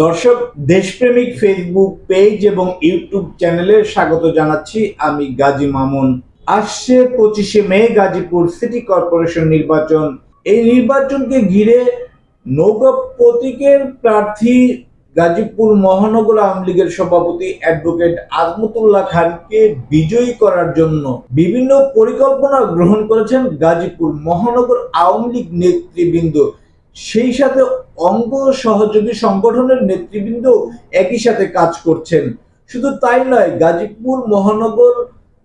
দর্শক, দেশপ্রেমিক Facebook page এবং ইউটিউব চ্যানেলে স্বাগত জানাচ্ছি আমি গাজী মামুন। আসছে পঁচিশে মে গাজীপুর সিটি কর্পোরেশন নির্বাচন। এই নির্বাচনকে ঘিরে নৌকা প্রতীকের প্রার্থী গাজীপুর মহানগর আওয়ামী লীগের সভাপতি অ্যাডভোকেট আজমতুল্লাহ খানকে বিজয়ী করার জন্য বিভিন্ন পরিকল্পনা গ্রহণ করেছেন গাজীপুর মহানগর আওয়ামী লীগ নেতৃবৃন্দ। সেই সাথে অঙ্গ সহযোগী সংগঠনের নেতৃবৃন্দ একই সাথে কাজ করছেন। শুধু তাই নয়, গাজীপুর মহানগর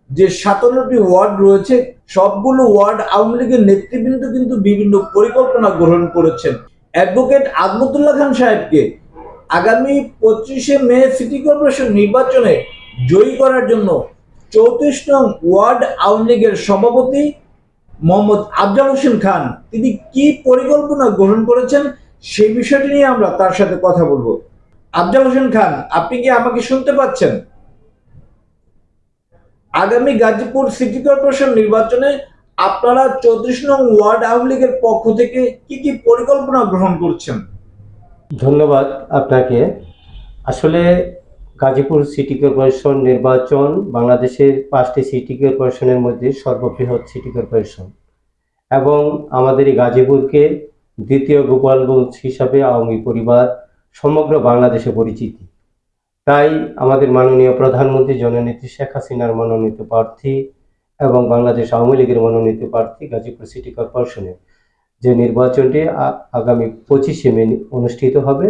যে সাতান্নটি ওয়ার্ড রয়েছে, সবগুলো ওয়ার্ড আওয়ামী লীগের নেতৃবৃন্দ কিন্তু বিভিন্ন পরিকল্পনা গ্রহণ করেছেন। অ্যাডভোকেট আজমতুল্লাহ খান সাহেবকে আগামী পঁচিশে মে সিটি কর্পোরেশন নির্বাচনে জয়ী করার জন্য চৌত্রিশ নং ওয়ার্ড আওয়ামী লীগের সভাপতি মোহাম্মদ আফজাল হোসেন খান, তিনি কি পরিকল্পনা গ্রহণ করেছেন সেই বিষয়টি নিয়ে আমরা তার সাথে কথা বলব। আফজাল হোসেন খান, আপনি কি আমাকে শুনতে পাচ্ছেন? আগামী গাজীপুর সিটি কর্পোরেশন নির্বাচনে আপনারা চৌত্রিশ নং ওয়ার্ড আওয়ামী লীগের পক্ষ থেকে কি কি পরিকল্পনা গ্রহণ করছেন? ধন্যবাদ আপনাকে। আসলে গাজীপুর সিটি কর্পোরেশন নির্বাচন বাংলাদেশের পাঁচটি সিটি কর্পোরেশনের মধ্যে সর্ববৃহৎ সিটি কর্পোরেশন। এবং আমাদের এই গাজীপুরকে দ্বিতীয় গোপালগঞ্জ হিসাবে আওয়ামী পরিবার সমগ্র বাংলাদেশে পরিচিতি। তাই আমাদের মাননীয় প্রধানমন্ত্রী জননেত্রী শেখ হাসিনার মনোনীত প্রার্থী এবং বাংলাদেশ আওয়ামী লীগের মনোনীত প্রার্থী গাজীপুর সিটি কর্পোরেশনের যে নির্বাচনটি আগামী পঁচিশে মে অনুষ্ঠিত হবে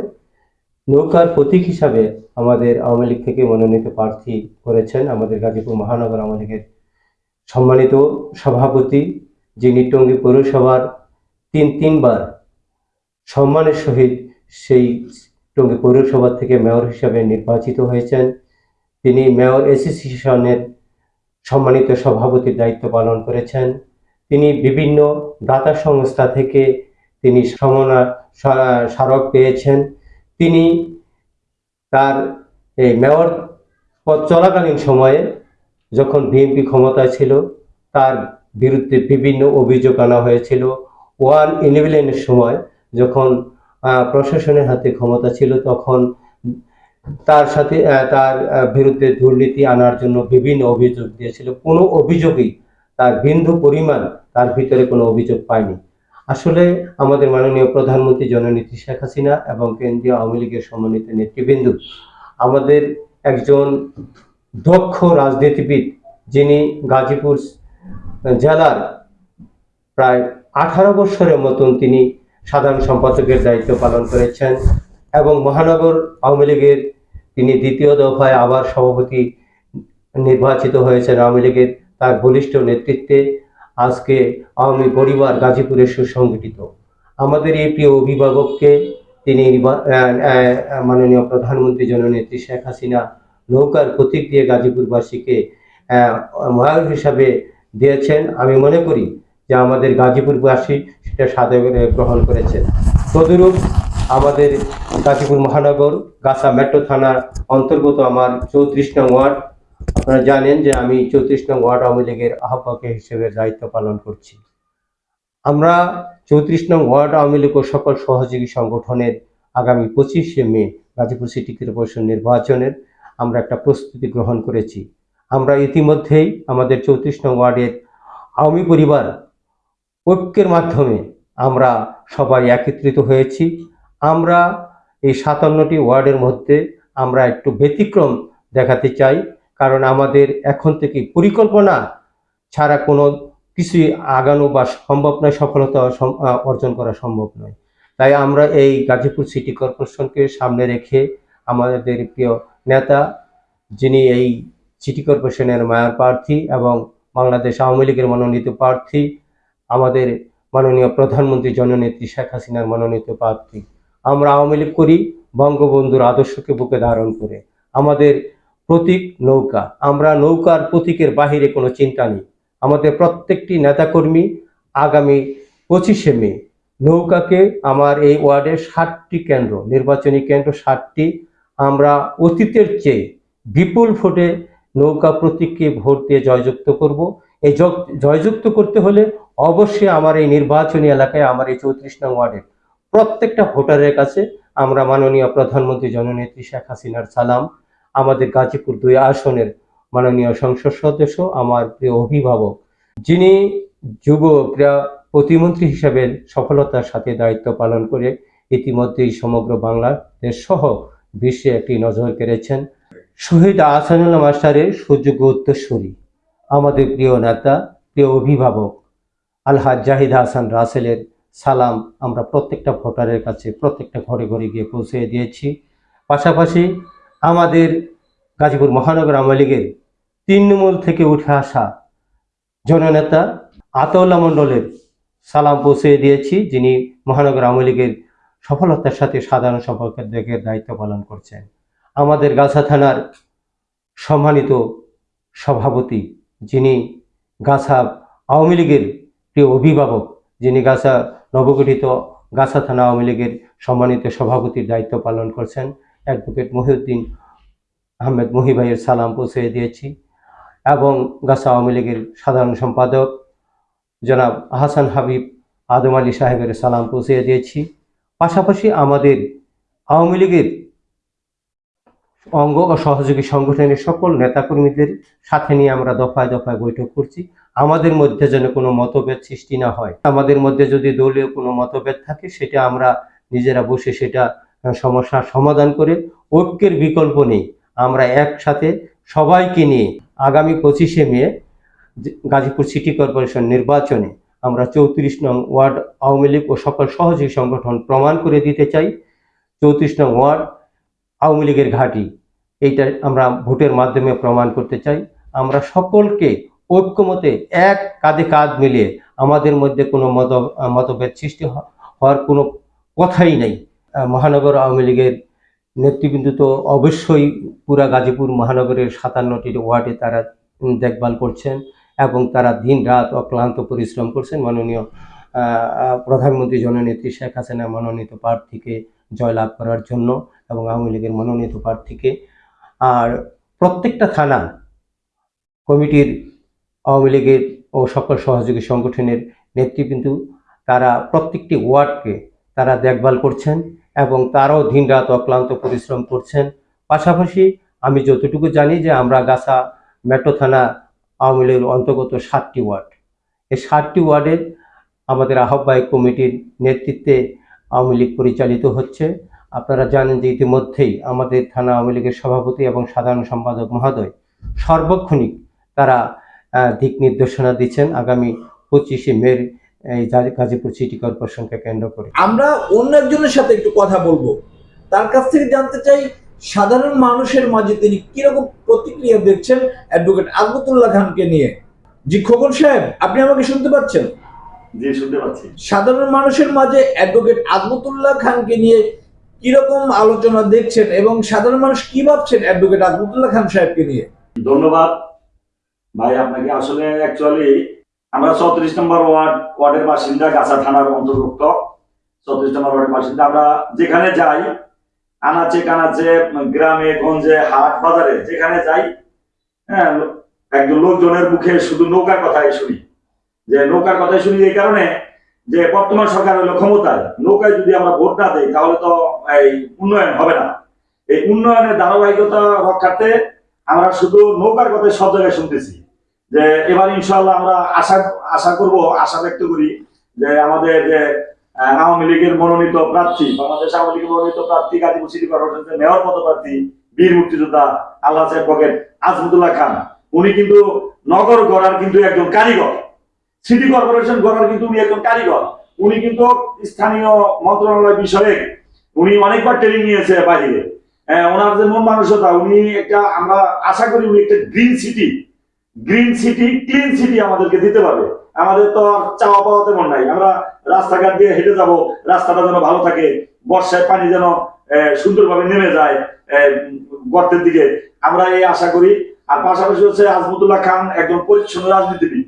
নৌকার প্রতীক হিসাবে আমাদের আওয়ামী লীগ থেকে মনোনীত প্রার্থী করেছেন আমাদের গাজীপুর মহানগর আওয়ামী লীগের সম্মানিত সভাপতি, যিনি টঙ্গী পৌরসভার তিন, তিনবার সম্মানের সহিত সেই টঙ্গী পৌরসভা থেকে মেয়র হিসাবে নির্বাচিত হয়েছেন। তিনি মেয়র অ্যাসোসিয়েশনের সম্মানিত সভাপতির দায়িত্ব পালন করেছেন। তিনি বিভিন্ন দাতা সংস্থা থেকে তিনি সমনা স্মারক পেয়েছেন। তিনি তার এই মেয়র পদ চলাকালীন সময়ে যখন বিএনপি ক্ষমতায় ছিল, তার বিরুদ্ধে বিভিন্ন অভিযোগ আনা হয়েছিল। ওয়ান ইলেভেনের সময় যখন প্রশাসনের হাতে ক্ষমতা ছিল, তখন তার সাথে তার বিরুদ্ধে দুর্নীতি আনার জন্য বিভিন্ন অভিযোগ দিয়েছিল। কোনো অভিযোগই তার বিন্দু পরিমাণ তার ভিতরে কোনো অভিযোগ পায়নি। আসলে আমাদের মাননীয় প্রধানমন্ত্রী জননীতি শেখ হাসিনা এবং কেন্দ্রীয় আওয়ামী লীগের সমন্বিত নেতৃবৃন্দ, আমাদের একজন দক্ষ রাজনীতিবিদ যিনি গাজীপুর জেলার প্রায় আঠারো বছরের মতন তিনি সাধারণ সম্পাদকের দায়িত্ব পালন করেছেন এবং মহানগর আওয়ামী লীগের তিনি দ্বিতীয় দফায় আবার সভাপতি নির্বাচিত হয়েছেন আওয়ামী লীগের তার বলিষ্ঠ নেতৃত্বে। আজকে আওয়ামী পরিবার গাজীপুরে সুসংগঠিত। আমাদের এই প্রিয় অভিভাবককে তিনি মাননীয় প্রধানমন্ত্রী জননেত্রী শেখ হাসিনা নৌকার প্রতীক দিয়ে গাজীপুরবাসীকে মহায়ুর হিসাবে দিয়েছেন। আমি মনে করি যে আমাদের গাজীপুরবাসী সেটা সাদরে গ্রহণ করেছেন। তদুরূপ আমাদের গাজীপুর মহানগর, গাছা মেট্রো থানার অন্তর্গত আমার চৌত্রিশ নং ওয়ার্ড আপনারা জানেন যে আমি চৌত্রিশ নং ওয়ার্ড আওয়ামী লীগের আহ্বায়ক হিসেবে দায়িত্ব পালন করছি। আমরা চৌত্রিশ নং ওয়ার্ড আওয়ামী লীগ ও সকল সহযোগী সংগঠনের আগামী পঁচিশে মে গাজীপুর সিটি কর্পোরেশন নির্বাচনের আমরা একটা প্রস্তুতি গ্রহণ করেছি। আমরা ইতিমধ্যেই আমাদের চৌত্রিশ নং ওয়ার্ডের আওয়ামী পরিবার ঐক্যের মাধ্যমে আমরা সবাই একত্রিত হয়েছি। আমরা এই সাতান্নটি ওয়ার্ডের মধ্যে আমরা একটু ব্যতিক্রম দেখাতে চাই। কারণ আমাদের এখন থেকে পরিকল্পনা ছাড়া কোনো কিছুই আগানো বা সম্ভব নয়, সফলতা অর্জন করা সম্ভব নয়। তাই আমরা এই গাজীপুর সিটি কর্পোরেশনকে সামনে রেখে আমাদের প্রিয় নেতা যিনি এই সিটি কর্পোরেশনের মেয়র প্রার্থী এবং বাংলাদেশ আওয়ামী লীগের মনোনীত প্রার্থী, আমাদের মাননীয় প্রধানমন্ত্রী জননেত্রী শেখ হাসিনার মনোনীত প্রার্থী। আমরা আওয়ামী লীগ করি, বঙ্গবন্ধুর আদর্শকে বুকে ধারণ করে। আমাদের প্রতীক নৌকা। আমরা নৌকার প্রতীকের বাহিরে কোনো চিন্তা নেই। আমাদের প্রত্যেকটি নেতাকর্মী আগামী পঁচিশে মে নৌকাকে আমার এই ওয়ার্ডের ষাটটি কেন্দ্র, নির্বাচনী কেন্দ্র ষাটটি আমরা অতীতের চেয়ে বিপুল ভোটে নৌকা প্রতীককে ভোট দিয়ে জয়যুক্ত করব। এই জয়যুক্ত করতে হলে অবশ্যই আমার এই নির্বাচনী এলাকায় আমার এই চৌত্রিশ নং ওয়ার্ডের প্রত্যেকটা ভোটারের কাছে আমরা মাননীয় প্রধানমন্ত্রী জননেত্রী শেখ হাসিনার সালাম। আমাদের গাজীপুর দুই আসনের মাননীয় সংসদ সদস্য, আমার প্রিয় অভিভাবক, যিনি যুব ক্রীড়া প্রতিমন্ত্রী হিসেবে সফলতার সাথে দায়িত্ব পালন করে ইতিমধ্যেই সমগ্র বাংলাদেশ সহ বিশ্বে একটি নজর কেড়েছেন। শহীদ আহসানুল্লাহ মাস্টারের সুযোগ্য উত্তরসূরি। আমাদের প্রিয় নেতা, প্রিয় অভিভাবক আলহাজ জাহিদ হাসান রাসেলের সালাম আমরা প্রত্যেকটা ভোটারের কাছে, প্রত্যেকটা ঘরে ঘরে গিয়ে পৌঁছে দিয়েছি। পাশাপাশি আমাদের গাজীপুর মহানগর আওয়ামী লীগের তৃণমূল থেকে উঠে আসা জননেতা আতাউল্লাহ মণ্ডলের সালাম পৌঁছে দিয়েছি, যিনি মহানগর আওয়ামী লীগের সফলতার সাথে সাধারণ সম্পাদকের দায়িত্ব পালন করছেন। আমাদের গাছা থানার সম্মানিত সভাপতি, যিনি গাছা আওয়ামী লীগের প্রিয় অভিভাবক, যিনি গাছা নবগঠিত গাছা থানা আওয়ামী লীগের সম্মানিত সভাপতির দায়িত্ব পালন করছেন। অ্যাডভোকেট মহিউদ্দিন আহমেদ মহিভাইয়ের সালাম পৌঁছে দিয়েছি এবং গাছা আওয়ামী লীগের সাধারণ সম্পাদক জনাব হাসান হাবিব আদম আলী সাহেবের সালাম পৌঁছে দিয়েছি। পাশাপাশি আমাদের আওয়ামী লীগের অঙ্গ ও সহযোগী সংগঠনের সকল নেতাকর্মীদের সাথে নিয়ে আমরা দফায় দফায় বৈঠক করছি। আমাদের মধ্যে যেন কোনো মতভেদ সৃষ্টি না হয়। আমাদের মধ্যে যদি দলীয় কোনো মতভেদ থাকে, সেটা আমরা নিজেরা বসে সেটা সমস্যার সমাধান করে ঐক্যের বিকল্প নেই। আমরা একসাথে সবাইকে নিয়ে আগামী পঁচিশে মে গাজীপুর সিটি কর্পোরেশন নির্বাচনে আমরা চৌত্রিশ নং ওয়ার্ড আওয়ামী লীগ ও সকল সহযোগী সংগঠন প্রমাণ করে দিতে চাই। চৌত্রিশ নং ওয়ার্ড আওয়ামী লীগের ঘাঁটি, এইটা আমরা ভোটের মাধ্যমে প্রমাণ করতে চাই। আমরা সকলকে ঐক্যমতে এক কাঁধে কাঁধ মিলিয়ে আমাদের মধ্যে কোনো মত মতভেদ সৃষ্টি হওয়ার কোনো কথাই নেই। মহানগর আওয়ামী লীগের নেতৃবৃন্দ তো অবশ্যই পুরা গাজীপুর মহানগরের সাতান্নটি ওয়ার্ডে তারা দেখভাল করছেন এবং তারা দিন রাত অক্লান্ত পরিশ্রম করছেন। মাননীয় প্রধানমন্ত্রী জননেত্রী শেখ হাসিনা মনোনীত প্রার্থীকে জয়লাভ করার জন্য এবং আওয়ামী লীগের মনোনীত প্রার্থীকে। আর প্রত্যেকটা থানা, কমিটির আওয়ামী লীগের ও সকল সহযোগী সংগঠনের নেতৃবৃন্দ, তারা প্রত্যেকটি ওয়ার্ডকে তারা দেখভাল করছেন এবং তারাও দিনরাত অক্লান্ত পরিশ্রম করছেন। পাশাপাশি আমি যতটুকু জানি যে আমরা গাছা মেট্রো থানা আওয়ামী লীগের অন্তর্গত সাতটি ওয়ার্ড। এই সাতটি ওয়ার্ডের আমাদের আহ্বায়ক কমিটির নেতৃত্বে আওয়ামী লীগ পরিচালিত হচ্ছে। আপনারা জানেন যে ইতিমধ্যেই আমাদের থানা আওয়ামী লীগের সভাপতি এবং সাধারণ সম্পাদক মহোদয় সর্বক্ষণিক তারা দিক নির্দেশনা দিচ্ছেন। আগামী পঁচিশে মের এই গাজীপুর সিটি কর্পোরেশনকে কেন্দ্র করে। আমরা অন্য একজনের সাথে একটু কথা বলব। তার কাছ থেকে জানতে চাই সাধারণ মানুষের মাঝে তিনি কীরকম প্রতিক্রিয়া দেখছেন অ্যাডভোকেট আজমতুল্লাহ খানকে নিয়ে? জি খোকন সাহেব আপনি আমাকে শুনতে পাচ্ছেন? জি শুনতে পাচ্ছি। সাধারণ মানুষের মাঝে অ্যাডভোকেট আজমতুল্লাহ খানকে নিয়ে কীরকম আলোচনা দেখছেন এবং সাধারণ মানুষ কি ভাবছেন অ্যাডভোকেট আজমতুল্লাহ খান সাহেবকে নিয়ে? ধন্যবাদ। ভাই আপনাকে আসলে অ্যাকচুয়ালি আমরা চৌত্রিশ নম্বর ওয়ার্ড, ওয়ার্ডের বাসিন্দা, গাছা থানার অন্তর্ভুক্ত। চৌত্রিশ নম্বর ওয়ার্ডের বাসিন্দা, আমরা যেখানে যাই, আনাচে কানাচে, গ্রামে, গঞ্জে, হাট, বাজারে, যেখানে যাই হ্যাঁ একজন লোকজনের মুখে শুধু নৌকার কথাই শুনি। যে নৌকার কথাই শুনি এই কারণে যে বর্তমান সরকার হলো ক্ষমতায়। নৌকায় যদি আমরা ভোট না দেই, তাহলে তো এই উন্নয়ন হবে না। এই উন্নয়নের ধারাবাহিকতা রক্ষার্থে আমরা শুধু নৌকার কথা সব জায়গায় শুনতেছি। যে এবার ইনশাল্লাহ আমরা আশা আশা করব, আশা ব্যক্ত করি যে আমাদের যে আওয়ামী লীগের মনোনীত প্রার্থী, বাংলাদেশ আওয়ামী লীগের মনোনীত প্রার্থী গাজীপুর সিটি কর্পোরেশনের মেয়র পদপ্রার্থী, বীর মুক্তিযোদ্ধা আল্লাহ সাহেব পকেট আজমতুল্লাহ খান। উনি কিন্তু নগর গড়ার কিন্তু একজন কারিগর। সিটি কর্পোরেশন গড়ার কিন্তু উনি একজন কারিগর। উনি কিন্তু স্থানীয় মন্ত্রণালয় বিষয়ে উনি অনেকবার ট্রেনিং নিয়েছে বাহিরে। ওনার যে মন মানসিকতা, উনি একটা, আমরা আশা করি উনি একটা green city green city clean city আমাদেরকে দিতে পারবে। আমাদের তো আর চাওয়া পাওয়া তেমন নাই। আমরা রাস্তাঘাট দিয়ে হেঁটে যাব, রাস্তাটা যেন ভালো থাকে, বর্ষায় পানি যেন সুন্দরভাবে নেমে যায় গর্তের দিকে। আমরা এই আশা করি। আর পাশাপাশি হচ্ছে আজমতুল্লাহ খান একজন পরিচ্ছন্ন রাজনীতিবিদ।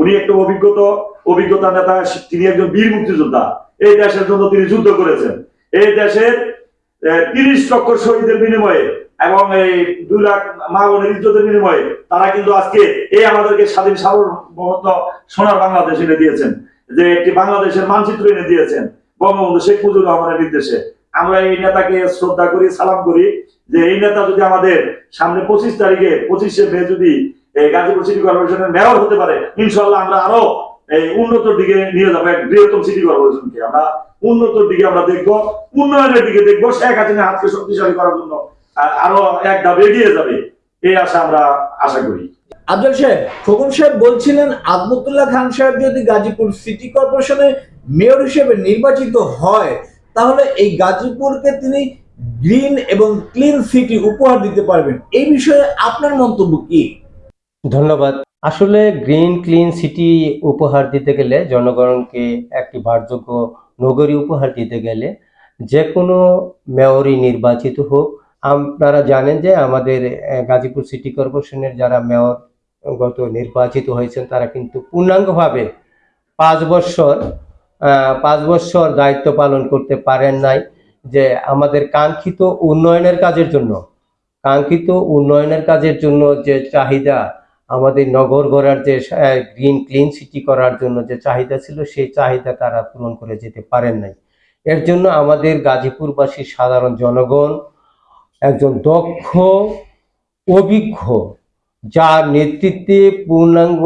উনি একটা অভিজ্ঞতা অভিজ্ঞতা নেতা, তিনি একজন বীর মুক্তিযোদ্ধা। এই দেশের জন্য তিনি যুদ্ধ করেছেন। এই দেশের তিরিশ লক্ষ শহীদের বিনিময়ে এবং এই দুই লাখ মা বোনের ইজ্জতের বিনিময়ে তারা কিন্তু আজকে এই আমাদেরকে স্বাধীন সার্বভৌমত্ব সোনার বাংলাদেশ এনে দিয়েছেন, যে একটি বাংলাদেশের মানচিত্র এনে দিয়েছেন বঙ্গবন্ধু শেখ মুজিবুর রহমানের নির্দেশে। আমরা এই নেতাকে শ্রদ্ধা করি, সালাম করি যে এই নেতা যদি আমাদের সামনে পঁচিশ তারিখে, পঁচিশে মে যদি গাজীপুর সিটি কর্পোরেশনের মেয়র হতে পারে ইনশাল্লাহ আমরা আরও এই উন্নত দিকে নিয়ে যাব এক বৃহত্তম সিটি কর্পোরেশনকে আমরা উন্নতর দিকে আমরা দেখব উন্নয়নের দিকে দেখব। শেখ হাসিনা হাতকে শক্তিশালী করার জন্য আরও এক ধাপ এগিয়ে যাবে এই আশা আমরা আশা করি। আফজল সাহেব খোকন সাহেব বলছিলেন আজমতুল্লাহ খান সাহেব যদি গাজীপুর সিটি কর্পোরেশনের মেয়র হিসেবে নির্বাচিত হয় তাহলে এই গাজীপুরকে তিনি গ্রিন এবং ক্লিন সিটি উপহার দিতে পারবেন। এই বিষয়ে আপনার মন্তব্য কি? ধন্যবাদ। আসলে গ্রিন, ক্লিন সিটি উপহার দিতে গেলে জনগণকে একটি ভারযোগ্য নগরী উপহার দিতে গেলে যে কোনো মেয়রই নির্বাচিত হোক। আপনারা জানেন যে আমাদের গাজীপুর সিটি কর্পোরেশনের যারা মেয়র গত নির্বাচিত হয়েছেন, তারা কিন্তু পূর্ণাঙ্গভাবে পাঁচ বছর পাঁচ বছর দায়িত্ব পালন করতে পারেন নাই যে আমাদের কাঙ্ক্ষিত উন্নয়নের কাজের জন্য, কাঙ্ক্ষিত উন্নয়নের কাজের জন্য যে চাহিদা আমাদের নগর গড়ার যে গ্রিন ক্লিন সিটি করার জন্য যে চাহিদা ছিল, সেই চাহিদা তারা পূরণ করে যেতে পারেন নাই। এর জন্য আমাদের গাজীপুরবাসী সাধারণ জনগণ, একজন দক্ষ, অভিজ্ঞ, যার নেতৃত্বে পূর্ণাঙ্গ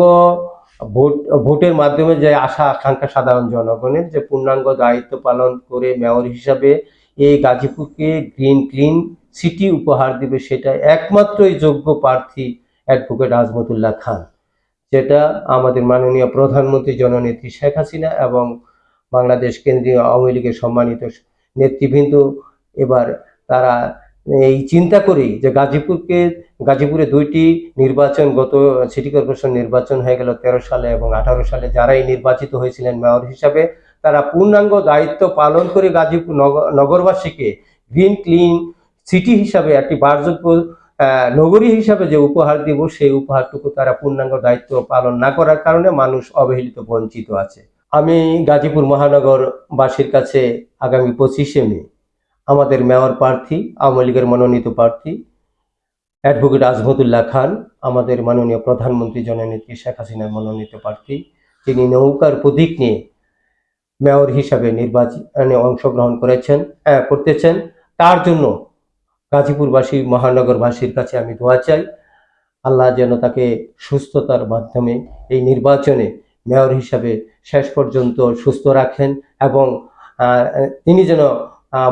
ভোট, ভোটের মাধ্যমে যে আশা, আকাঙ্ক্ষা সাধারণ জনগণের যে পূর্ণাঙ্গ দায়িত্ব পালন করে মেয়র হিসাবে এই গাজীপুরকে গ্রিন ক্লিন সিটি উপহার দিবে সেটা একমাত্রই যোগ্য প্রার্থী অ্যাডভোকেট আজমতুল্লাহ খান, যেটা আমাদের মাননীয় প্রধানমন্ত্রী জননেত্রী শেখ হাসিনা এবং বাংলাদেশ কেন্দ্রীয় আওয়ামী লীগের সম্মানিত নেতৃবৃন্দ, এবার তারা এই চিন্তা করেই যে গাজীপুরকে, গাজীপুরে দুইটি নির্বাচন, গত সিটি কর্পোরেশন নির্বাচন হয়ে গেল তেরো সালে এবং আঠারো সালে যারাই নির্বাচিত হয়েছিলেন মেয়র হিসাবে, তারা পূর্ণাঙ্গ দায়িত্ব পালন করে গাজীপুর নগ- নগরবাসীকে গ্রিন ক্লিন সিটি হিসাবে একটি বারযোগ্য নগরী হিসাবে যে উপহার দিব, সেই উপহারটুকু তারা পূর্ণাঙ্গ দায়িত্ব পালন না করার কারণে মানুষ অবহেলিত, বঞ্চিত আছে। আমি গাজীপুর মহানগরবাসীর কাছে আগামী পঁচিশে মে আমাদের মেয়র প্রার্থী, আওয়ামী লীগের মনোনীত প্রার্থী, অ্যাডভোকেট আজমতুল্লাহ খান, আমাদের মাননীয় প্রধানমন্ত্রী জননেত্রী শেখ হাসিনার মনোনীত প্রার্থী তিনি নৌকার প্রতীক নিয়ে মেয়র হিসাবে নির্বাচনে অংশগ্রহণ করেছেন করতেছেন। তার জন্য গাজীপুরবাসী, মহানগরবাসীর কাছে আমি দোয়া চাই। আল্লাহ যেন তাকে সুস্থতার মাধ্যমে এই নির্বাচনে মেয়র হিসাবে শেষ পর্যন্ত সুস্থ রাখেন এবং তিনি যেন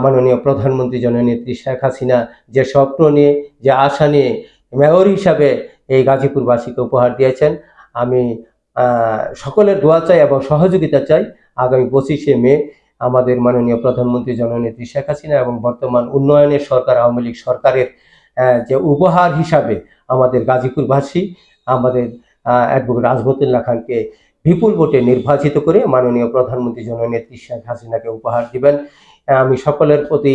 মাননীয় প্রধানমন্ত্রী জননেত্রী শেখ হাসিনা যে স্বপ্ন নিয়ে, যে আশা নিয়ে মেয়র হিসাবে এই গাজীপুরবাসীকে উপহার দিয়েছেন, আমি সকলের দোয়া চাই এবং সহযোগিতা চাই। আগামী পঁচিশে মে আমাদের মাননীয় প্রধানমন্ত্রী জননেত্রী শেখ হাসিনা এবং বর্তমান উন্নয়নের সরকার, আওয়ামী লীগ সরকারের যে উপহার হিসাবে আমাদের গাজীপুরবাসী, আমাদের অ্যাডভোকেট আজমতুল্লাহ খানকে বিপুল ভোটে নির্বাচিত করে মাননীয় প্রধানমন্ত্রী জননেত্রী শেখ হাসিনাকে উপহার দিবেন। আমি সকলের প্রতি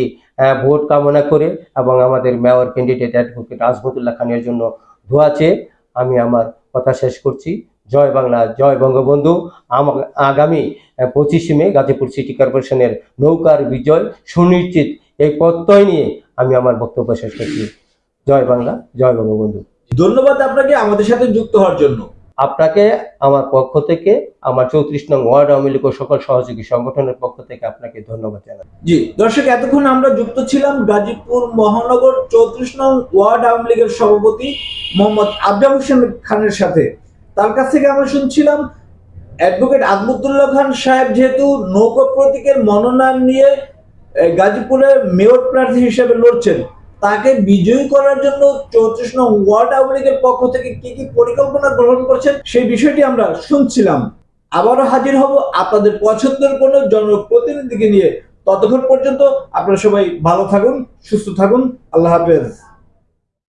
ভোট কামনা করে এবং আমাদের মেয়র ক্যান্ডিডেট অ্যাডভোকেট আজমতুল্লাহ খানের জন্য দোয়া চেয়ে আমি আমার কথা শেষ করছি। জয় বাংলা জয় বঙ্গবন্ধু। আমা- আগামী পঁচিশে মে গাজীপুর সিটি কর্পোরেশনের নৌকার বিজয় সুনিশ্চিত। এই প্রত্যয় নিয়ে আমি আমার বক্তব্য শেষ করছি। জয় বাংলা জয় বঙ্গবন্ধু। ধন্যবাদ আপনাকে আমাদের সাথে যুক্ত হওয়ার জন্য। আপনাকে আমার পক্ষ থেকে আমার চৌত্রিশ নং ওয়ার্ড আওয়ামী লীগ সকল সহযোগী সংগঠনের পক্ষ থেকে আপনাকে ধন্যবাদ জানাই। জি দর্শক এতক্ষণ আমরা যুক্ত ছিলাম গাজীপুর মহানগর চৌত্রিশ নং ওয়ার্ড আওয়ামী লীগের সভাপতি মোহাম্মদ আবরাম হোসেন খানের সাথে। তার কাছ থেকে আমরা শুনছিলাম অ্যাডভোকেট আজমতুল্লাহ খান সাহেব যেহেতু নৌকা প্রতীকের মনোনয়ন নিয়ে গাজীপুরের মেয়র প্রার্থী হিসেবে লড়ছেন, তাকে বিজয়ী করার জন্য চৌত্রিশ নং ওয়ার্ড আওয়ামী পক্ষ থেকে কি কি পরিকল্পনা গ্রহণ করছেন সেই বিষয়টি আমরা শুনছিলাম। আবারও হাজির হব আপনাদের পছন্দের কোনো জনপ্রতিনিধিকে নিয়ে। ততক্ষণ পর্যন্ত আপনারা সবাই ভালো থাকুন, সুস্থ থাকুন, আল্লাহ হাফেজ।